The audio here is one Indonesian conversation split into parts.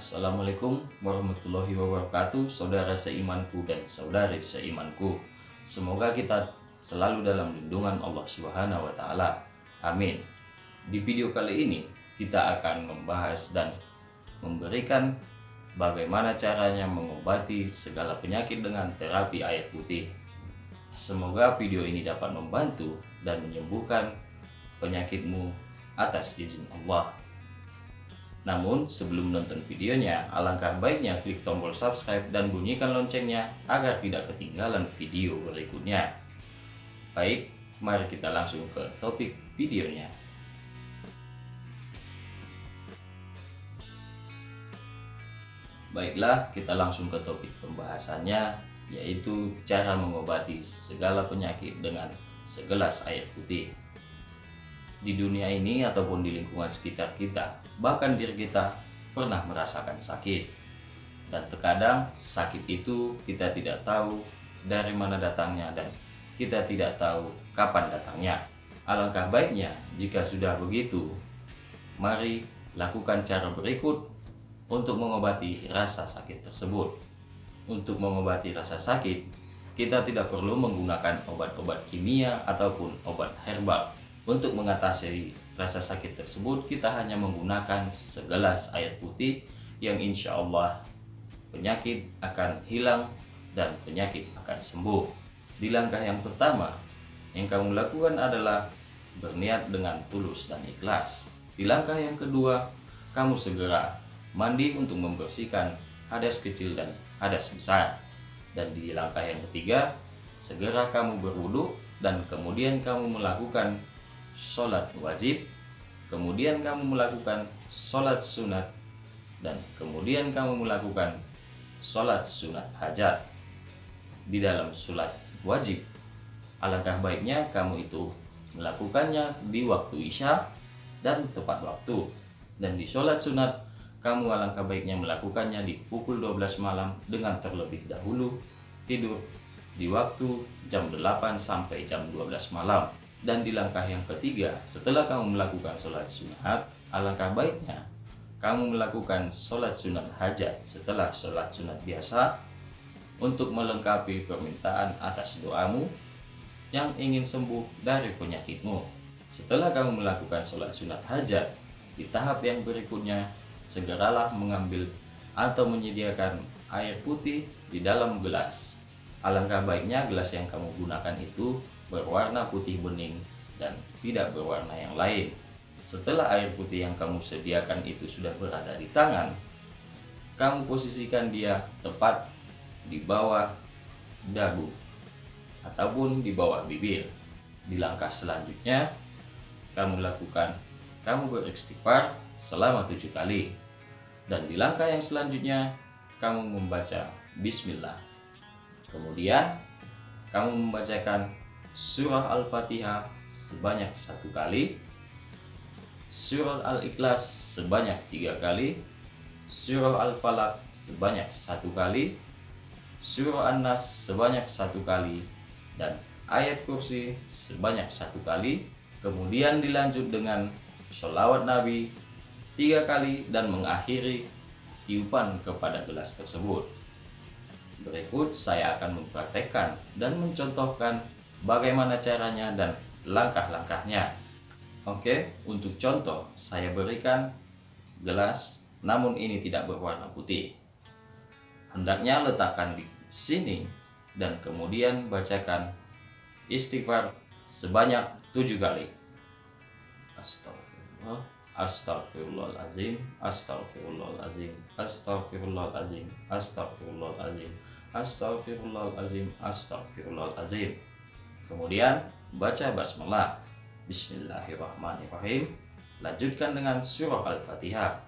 Assalamualaikum warahmatullahi wabarakatuh Saudara seimanku dan saudari seimanku Semoga kita selalu dalam lindungan Allah Subhanahu wa taala. Amin. Di video kali ini kita akan membahas dan memberikan bagaimana caranya mengobati segala penyakit dengan terapi air putih. Semoga video ini dapat membantu dan menyembuhkan penyakitmu atas izin Allah. Namun sebelum nonton videonya, alangkah baiknya klik tombol subscribe dan bunyikan loncengnya agar tidak ketinggalan video berikutnya. Baik, mari kita langsung ke topik videonya. Baiklah, kita langsung ke topik pembahasannya, yaitu cara mengobati segala penyakit dengan segelas air putih di dunia ini ataupun di lingkungan sekitar kita, bahkan diri kita pernah merasakan sakit. Dan terkadang sakit itu kita tidak tahu dari mana datangnya dan kita tidak tahu kapan datangnya. Alangkah baiknya jika sudah begitu, mari lakukan cara berikut untuk mengobati rasa sakit tersebut. Untuk mengobati rasa sakit, kita tidak perlu menggunakan obat-obat kimia ataupun obat herbal untuk mengatasi rasa sakit tersebut, kita hanya menggunakan segelas air putih yang insya Allah penyakit akan hilang dan penyakit akan sembuh. Di langkah yang pertama, yang kamu lakukan adalah berniat dengan tulus dan ikhlas. Di langkah yang kedua, kamu segera mandi untuk membersihkan hadas kecil dan hadas besar. Dan di langkah yang ketiga, segera kamu berwudu dan kemudian kamu melakukan sholat wajib, kemudian kamu melakukan sholat sunat, dan kemudian kamu melakukan sholat sunat hajat. Di dalam sholat wajib, alangkah baiknya kamu itu melakukannya di waktu isya dan tepat waktu. Dan di sholat sunat, kamu alangkah baiknya melakukannya di pukul 12 malam dengan terlebih dahulu tidur di waktu jam 8 sampai jam 12 malam. Dan di langkah yang ketiga, setelah kamu melakukan sholat sunat, alangkah baiknya kamu melakukan sholat sunat hajat setelah sholat sunat biasa untuk melengkapi permintaan atas doamu yang ingin sembuh dari penyakitmu. Setelah kamu melakukan sholat sunat hajat, di tahap yang berikutnya, segeralah mengambil atau menyediakan air putih di dalam gelas. Alangkah baiknya gelas yang kamu gunakan itu berwarna putih bening dan tidak berwarna yang lain. Setelah air putih yang kamu sediakan itu sudah berada di tangan, kamu posisikan dia tepat di bawah dagu ataupun di bawah bibir. Di langkah selanjutnya, kamu lakukan, kamu beristighfar selama tujuh kali. Dan di langkah yang selanjutnya, kamu membaca Bismillah. Kemudian, kamu membacakan surah Al-Fatihah sebanyak satu kali, surah Al-Ikhlas sebanyak tiga kali, surah Al-Falaq sebanyak satu kali, surah An-Nas sebanyak satu kali, dan ayat kursi sebanyak satu kali, kemudian dilanjut dengan sholawat Nabi tiga kali dan mengakhiri tiupan kepada gelas tersebut. Berikut saya akan mempraktekkan dan mencontohkan bagaimana caranya dan langkah-langkahnya. Oke, untuk contoh saya berikan gelas namun ini tidak berwarna putih. Hendaknya letakkan di sini dan kemudian bacakan istighfar sebanyak tujuh kali. Astagfirullah, astagfirullahalazim, astagfirullahalazim, astagfirullahalazim, astagfirullahalazim, astagfirullahalazim, astagfirullahalazim. Kemudian baca basmalah. Bismillahirrahmanirrahim. Lanjutkan dengan surah Al-Fatihah.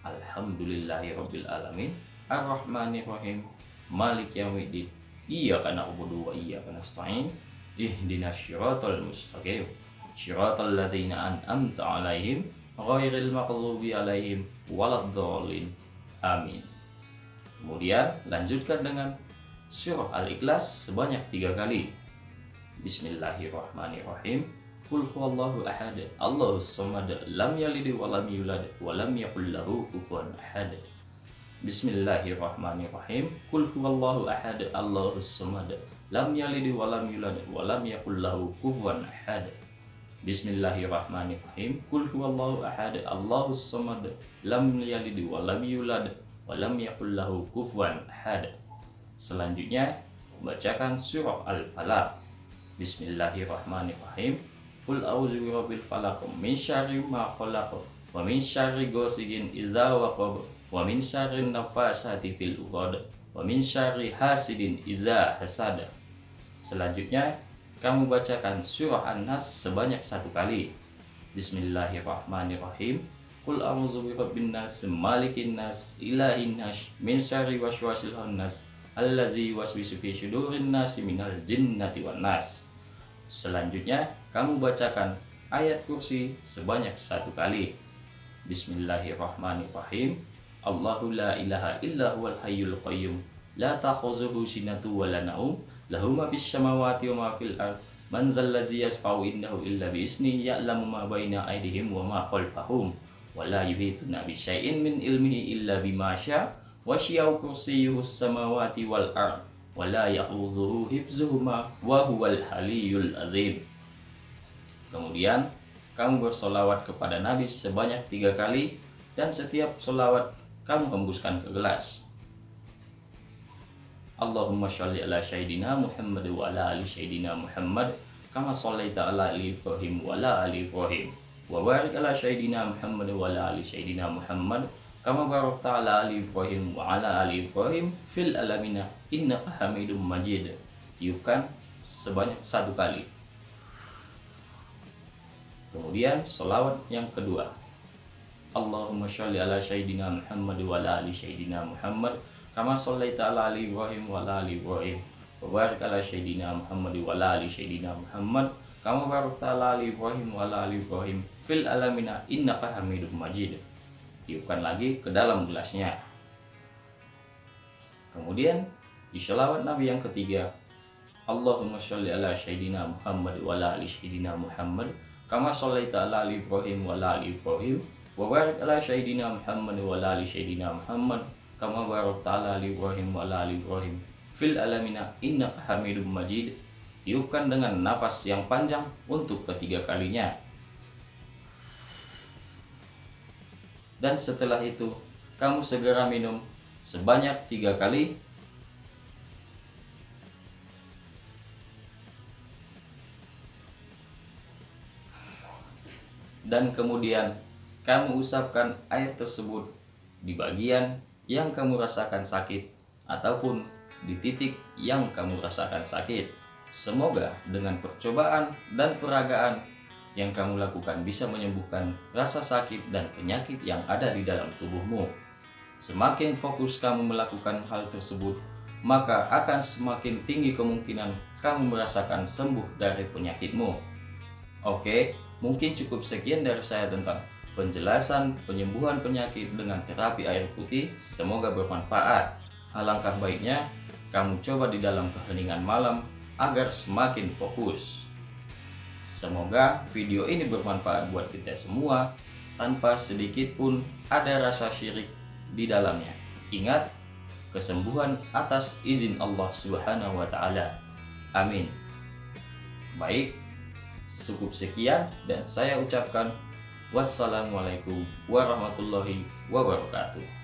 Alhamdulillahirabbil alamin. Arrahmanirrahim. Malik yaumiddin. Iyyaka na'budu wa iyyaka nasta'in. Ihdinas syiratal mustaqim. Syiratal ladzina an'amta 'alaihim ghairil maghdubi 'alaihim waladdallin. Amin. Kemudian lanjutkan dengan surah Al-Ikhlas sebanyak tiga kali. Bismillahirrahmanirrahim. Qul huwallahu ahad. Allahus samad. Lam yalid wa lam yulad wa lam yakul lahu kufuwan ahad. Bismillahirrahmanirrahim. Qul huwallahu ahad, Allahus samad. Lam yalid wa lam yulad wa lam yakul lahu kufuwan ahad. Bismillahirrahmanirrahim. Qul huwallahu ahad, Allahus samad. Lam yalid wa lam yulad wa lam yakul lahu kufuwan ahad. Selanjutnya membacakan surah Al-Falaq. Bismillahirrahmanirrahim. Qul a'udzu birabbil falaq min syarri ma khalaq wa min syarri ghasiqin idza waqab wa min syarri nafasati fil uqad wa min syarri hasidin iza hasad selanjutnya kamu bacakan surah An-Nas sebanyak satu kali. Bismillahirrahmanirrahim. Qul a'udzu birabbin nas malikin nas ilahin nas min syarri waswasil khannas allazi waswisu fi sudurin nas minal jinnati wan nas Selanjutnya kamu bacakan ayat kursi sebanyak satu kali. Bismillahirrahmanirrahim. Allahu la ilaha illa huwal hayyul qayyum. La ta'khuzuhu sinatu wa la naum. Lahu ma fis samawati wa ma fil man zallazi yasfa'u indahu illa bi isni ya'lamu ma baina aydihim wa ma khalfahum. Wa la yuhituna bi syai'in min ilmihi illa bima syaa. Wa syia'u kursiyyuhu samawati wal ard wa la ya'udzuhu hifzuhuma wa huwal haliyyul azim. Kemudian kamu bersolawat kepada Nabi sebanyak tiga kali dan setiap solawat kamu hembuskan ke gelas. Allahumma sholli ala sayyidina Muhammad wa ala ali sayyidina Muhammad kama shallaita ala ali Ibrahim wa ala ali Ibrahim. Wa barik ala sayyidina Muhammad wa ala ali sayyidina Muhammad kama barakta ala ali Ibrahim wa ala ali Ibrahim fil alamina innaka Hamidum Majid. Tiupkan sebanyak satu kali. Kemudian selawat yang kedua. Allahumma sholli ala sayyidina Muhammad wa ala ali sayyidina Muhammad kama shallaita ala ali Ibrahim wa ala ali Ibrahim wa barik ala sayyidina Muhammad wa ala ali sayyidina Muhammad kama barakta ala ali Ibrahim wa ala ali Ibrahim fil alamina innaka Hamidum Majid tiupkan lagi ke dalam gelasnya. Kemudian di sholawat Nabi yang ketiga Allahumma sholli ala sayyidina Muhammad wa ala ali sayyidina Muhammad kama shallaita ala ali Ibrahim wa ala ali Ibrahim wa barik ala sayyidina Muhammad wa ala ali sayyidina Muhammad kama barakta ala ali Ibrahim wa ala ali Ibrahim. Fil alamina innaka Hamidum Majid. Tiupkan dengan nafas yang panjang untuk ketiga kalinya dan setelah itu kamu segera minum sebanyak tiga kali dan kemudian kamu usapkan air tersebut di bagian yang kamu rasakan sakit ataupun di titik yang kamu rasakan sakit. Semoga dengan percobaan dan peragaan yang kamu lakukan bisa menyembuhkan rasa sakit dan penyakit yang ada di dalam tubuhmu. Semakin fokus kamu melakukan hal tersebut, maka akan semakin tinggi kemungkinan kamu merasakan sembuh dari penyakitmu. Oke, mungkin cukup sekian dari saya tentang penjelasan penyembuhan penyakit dengan terapi air putih semoga bermanfaat. Alangkah baiknya kamu coba di dalam keheningan malam agar semakin fokus. Semoga video ini bermanfaat buat kita semua tanpa sedikit pun ada rasa syirik di dalamnya. Ingat, kesembuhan atas izin Allah Subhanahu wa taala. Amin. Baik, cukup sekian dan saya ucapkan Wassalamualaikum warahmatullahi wabarakatuh.